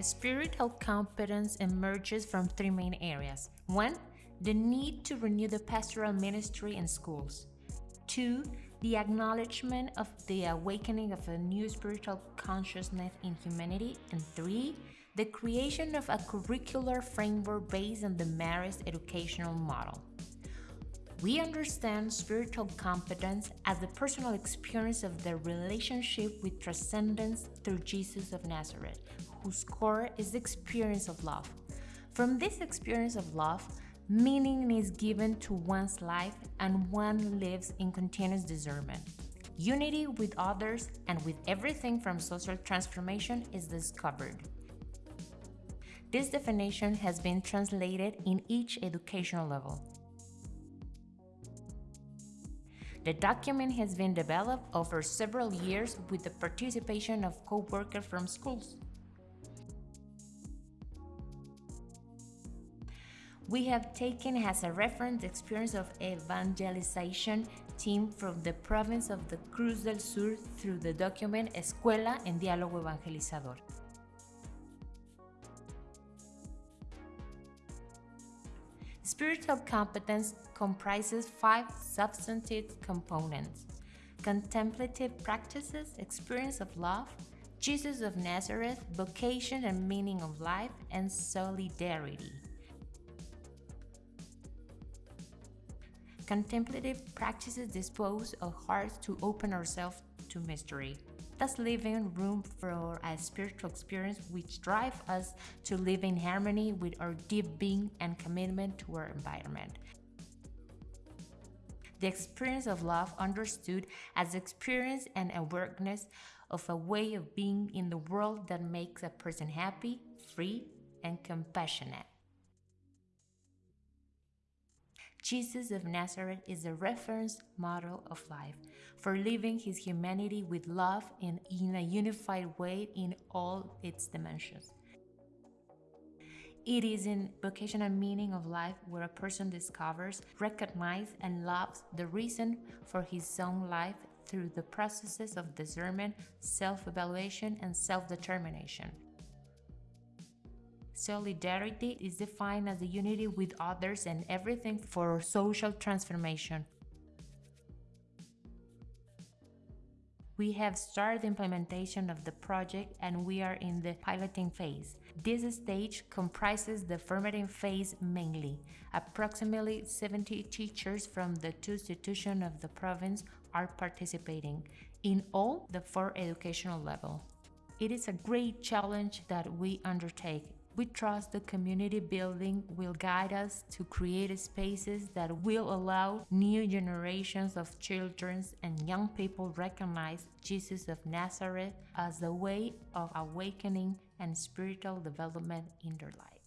Spiritual competence emerges from three main areas. One, the need to renew the pastoral ministry in schools. Two, the acknowledgement of the awakening of a new spiritual consciousness in humanity. And three, the creation of a curricular framework based on the Marist educational model. We understand spiritual competence as the personal experience of the relationship with transcendence through Jesus of Nazareth, whose core is the experience of love. From this experience of love, meaning is given to one's life and one lives in continuous discernment. Unity with others and with everything from social transformation is discovered. This definition has been translated in each educational level. The document has been developed over several years with the participation of co-workers from schools. We have taken as a reference the experience of evangelization team from the province of the Cruz del Sur through the document Escuela en Diálogo Evangelizador. Spiritual competence comprises five substantive components contemplative practices, experience of love, Jesus of Nazareth, vocation and meaning of life, and solidarity. Contemplative practices dispose of hearts to open ourselves to mystery thus leaving room for a spiritual experience which drives us to live in harmony with our deep being and commitment to our environment. The experience of love understood as experience and awareness of a way of being in the world that makes a person happy, free, and compassionate. Jesus of Nazareth is a reference model of life for living his humanity with love and in a unified way in all its dimensions. It is in vocation and meaning of life where a person discovers, recognizes, and loves the reason for his own life through the processes of discernment, self evaluation, and self determination. Solidarity is defined as the unity with others and everything for social transformation. We have started implementation of the project and we are in the piloting phase. This stage comprises the formative phase mainly. Approximately 70 teachers from the two institutions of the province are participating, in all the four educational levels. It is a great challenge that we undertake we trust the community building will guide us to create spaces that will allow new generations of children and young people recognize Jesus of Nazareth as the way of awakening and spiritual development in their life.